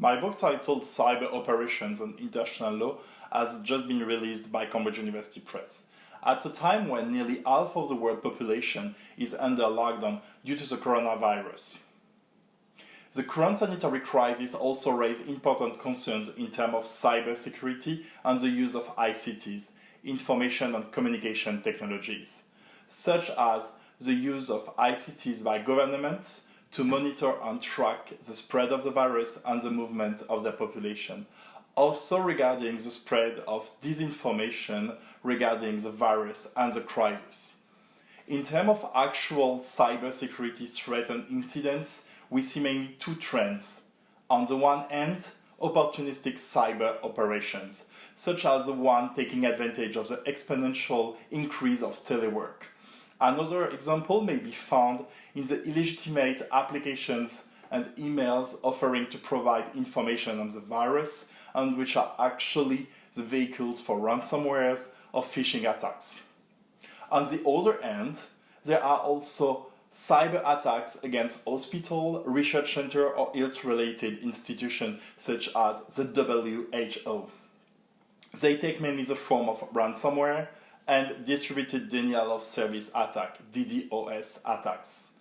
My book titled Cyber Operations and International Law has just been released by Cambridge University Press. At a time when nearly half of the world population is under lockdown due to the coronavirus. The current sanitary crisis also raised important concerns in terms of cybersecurity and the use of ICTs, information and communication technologies, such as the use of ICTs by governments to monitor and track the spread of the virus and the movement of their population. Also regarding the spread of disinformation regarding the virus and the crisis. In terms of actual cybersecurity threats and incidents, we see mainly two trends. On the one hand, opportunistic cyber operations, such as the one taking advantage of the exponential increase of telework. Another example may be found in the illegitimate applications and emails offering to provide information on the virus and which are actually the vehicles for ransomwares or phishing attacks. On the other hand, there are also cyber attacks against hospital, research center or health-related institutions such as the WHO. They take mainly the form of ransomware and distributed denial of service attack, DDoS attacks.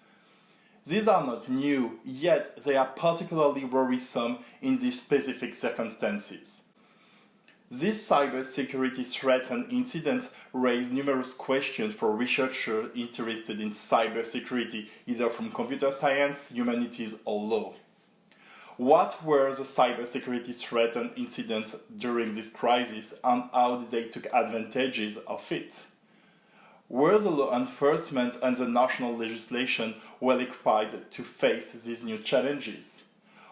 These are not new, yet they are particularly worrisome in these specific circumstances. These cybersecurity threats and incidents raise numerous questions for researchers interested in cybersecurity, either from computer science, humanities, or law. What were the cybersecurity threats and incidents during this crisis and how did they take advantages of it? Were the law enforcement and the national legislation well equipped to face these new challenges?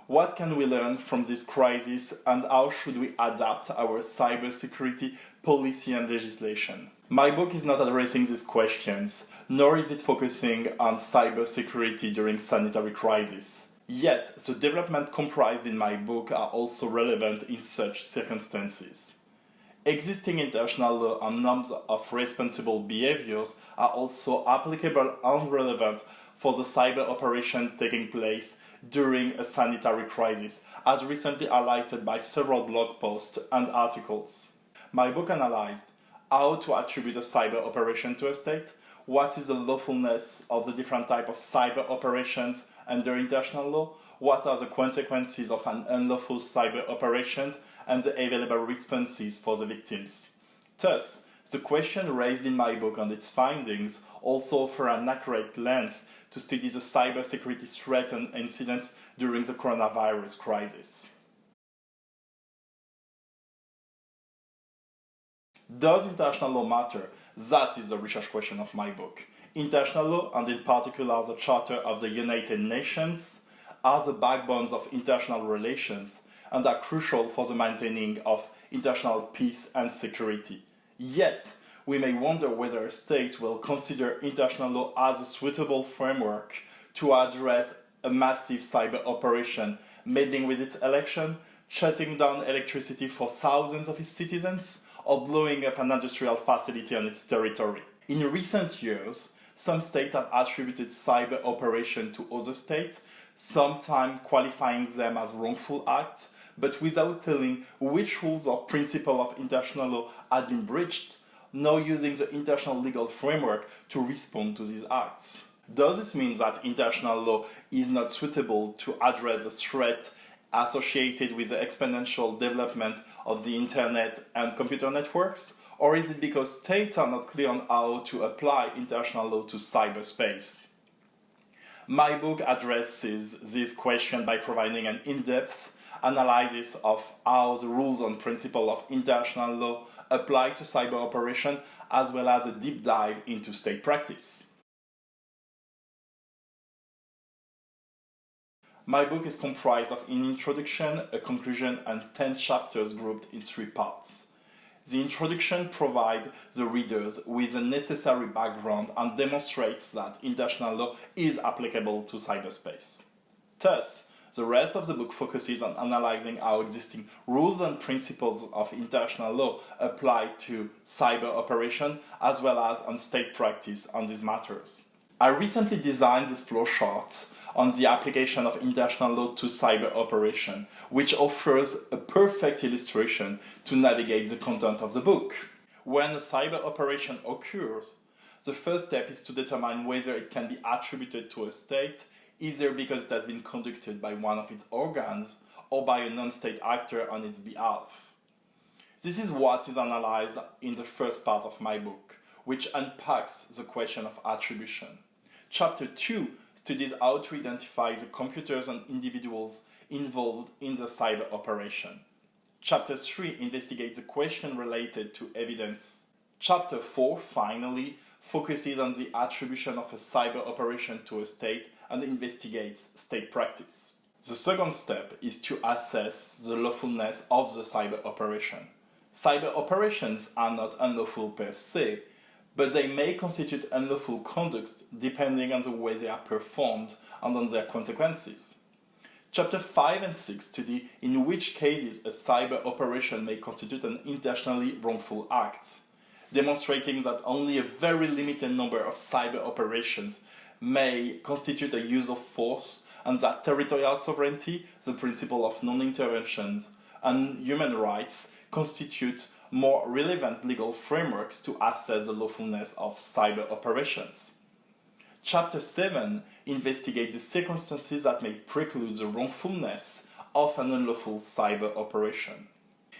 What can we learn from this crisis and how should we adapt our cybersecurity policy and legislation? My book is not addressing these questions, nor is it focusing on cybersecurity during sanitary crisis. Yet, the development comprised in my book are also relevant in such circumstances. Existing international law and norms of responsible behaviors are also applicable and relevant for the cyber operation taking place during a sanitary crisis, as recently highlighted by several blog posts and articles. My book analyzed how to attribute a cyber operation to a state, what is the lawfulness of the different type of cyber operations under international law, what are the consequences of an unlawful cyber operation, and the available responses for the victims. Thus, the question raised in my book and its findings also offer an accurate lens to study the cybersecurity threats and incidents during the coronavirus crisis. Does international law matter? That is the research question of my book. International law, and in particular the Charter of the United Nations, are the backbones of international relations and are crucial for the maintaining of international peace and security. Yet, we may wonder whether a state will consider international law as a suitable framework to address a massive cyber operation meddling with its election, shutting down electricity for thousands of its citizens, or blowing up an industrial facility on its territory. In recent years, some states have attributed cyber operation to other states, sometimes qualifying them as wrongful acts, but without telling which rules or principle of international law had been breached, nor using the international legal framework to respond to these acts. Does this mean that international law is not suitable to address the threat associated with the exponential development of the internet and computer networks? Or is it because states are not clear on how to apply international law to cyberspace? My book addresses this question by providing an in-depth analysis of how the rules and principles of international law apply to cyber operation, as well as a deep dive into state practice. My book is comprised of an introduction, a conclusion, and 10 chapters grouped in three parts. The introduction provides the readers with the necessary background and demonstrates that international law is applicable to cyberspace. Thus, the rest of the book focuses on analyzing how existing rules and principles of international law apply to cyber operation as well as on state practice on these matters. I recently designed this flowchart on the application of international law to cyber operation, which offers a perfect illustration to navigate the content of the book. When a cyber operation occurs, the first step is to determine whether it can be attributed to a state, either because it has been conducted by one of its organs or by a non-state actor on its behalf. This is what is analyzed in the first part of my book, which unpacks the question of attribution. Chapter 2 studies how to identify the computers and individuals involved in the cyber operation. Chapter 3 investigates the question related to evidence. Chapter 4, finally, focuses on the attribution of a cyber operation to a state and investigates state practice. The second step is to assess the lawfulness of the cyber operation. Cyber operations are not unlawful per se, but they may constitute unlawful conduct depending on the way they are performed and on their consequences. Chapter 5 and 6 study in which cases a cyber operation may constitute an internationally wrongful act, demonstrating that only a very limited number of cyber operations may constitute a use of force and that territorial sovereignty, the principle of non-intervention, and human rights constitute more relevant legal frameworks to assess the lawfulness of cyber operations. Chapter 7 investigates the circumstances that may preclude the wrongfulness of an unlawful cyber operation.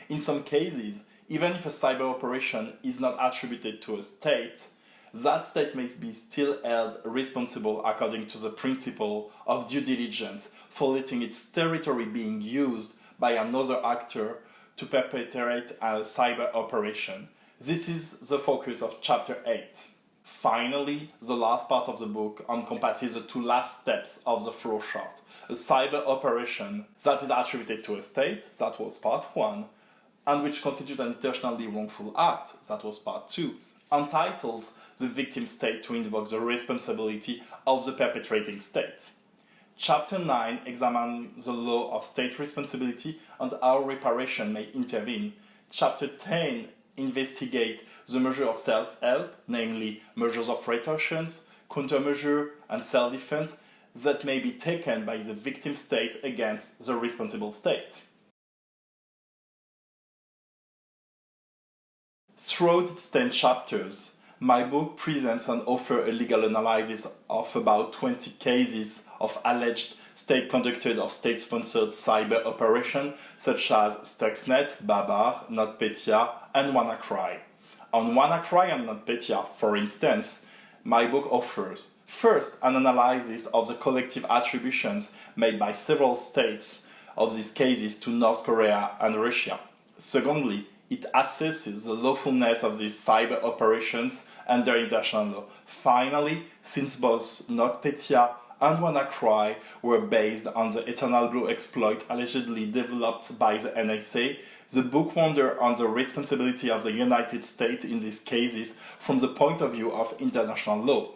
In some cases, even if a cyber operation is not attributed to a state, that state may be still held responsible according to the principle of due diligence for letting its territory being used by another actor to perpetrate a cyber operation. This is the focus of chapter 8. Finally, the last part of the book encompasses the two last steps of the flowchart. A cyber operation that is attributed to a state, that was part 1, and which constitutes an internationally wrongful act, that was part 2, entitles the victim state to invoke the responsibility of the perpetrating state. Chapter 9 examines the law of state responsibility and how reparation may intervene. Chapter 10 investigates the measure of self-help, namely measures of retortions, countermeasure, and self-defense that may be taken by the victim state against the responsible state. Throughout its 10 chapters, my book presents and offers a legal analysis of about 20 cases of alleged state-conducted or state-sponsored cyber operation such as Stuxnet, Babar, NotPetya, and WannaCry. On WannaCry and NotPetya, for instance, my book offers first an analysis of the collective attributions made by several states of these cases to North Korea and Russia. Secondly, it assesses the lawfulness of these cyber operations under international law. Finally, since both NotPetya and WannaCry were based on the Eternal Blue exploit allegedly developed by the NSA, the book wonders on the responsibility of the United States in these cases from the point of view of international law.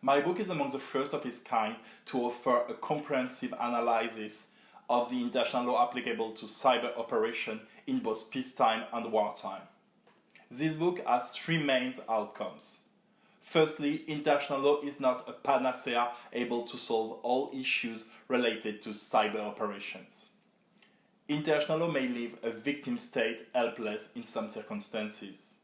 My book is among the first of its kind to offer a comprehensive analysis of the international law applicable to cyber operation in both peacetime and wartime. This book has three main outcomes. Firstly, international law is not a panacea able to solve all issues related to cyber operations. International law may leave a victim state helpless in some circumstances.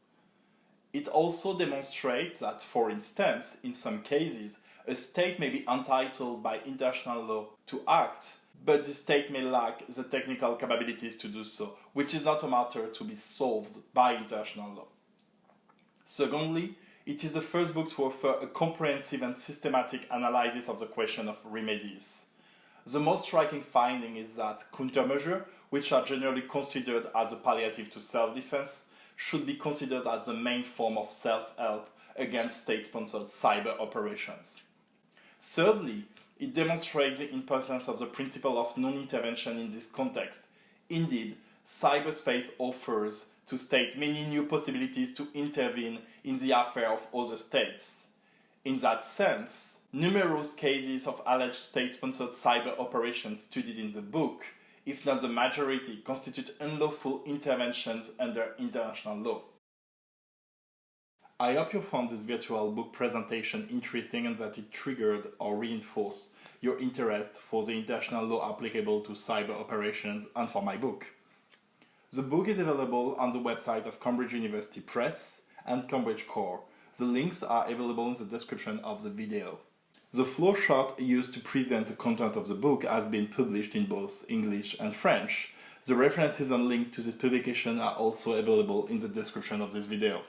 It also demonstrates that, for instance, in some cases, a state may be entitled by international law to act, but the state may lack the technical capabilities to do so, which is not a matter to be solved by international law. Secondly, it is the first book to offer a comprehensive and systematic analysis of the question of remedies. The most striking finding is that countermeasures, which are generally considered as a palliative to self-defense, should be considered as the main form of self-help against state-sponsored cyber operations. Thirdly, it demonstrates the importance of the principle of non-intervention in this context. Indeed, cyberspace offers to state many new possibilities to intervene in the affair of other states. In that sense, numerous cases of alleged state-sponsored cyber operations studied in the book, if not the majority, constitute unlawful interventions under international law. I hope you found this virtual book presentation interesting and that it triggered or reinforced your interest for the international law applicable to cyber operations and for my book. The book is available on the website of Cambridge University Press and Cambridge Core. The links are available in the description of the video. The flowchart used to present the content of the book has been published in both English and French. The references and link to the publication are also available in the description of this video.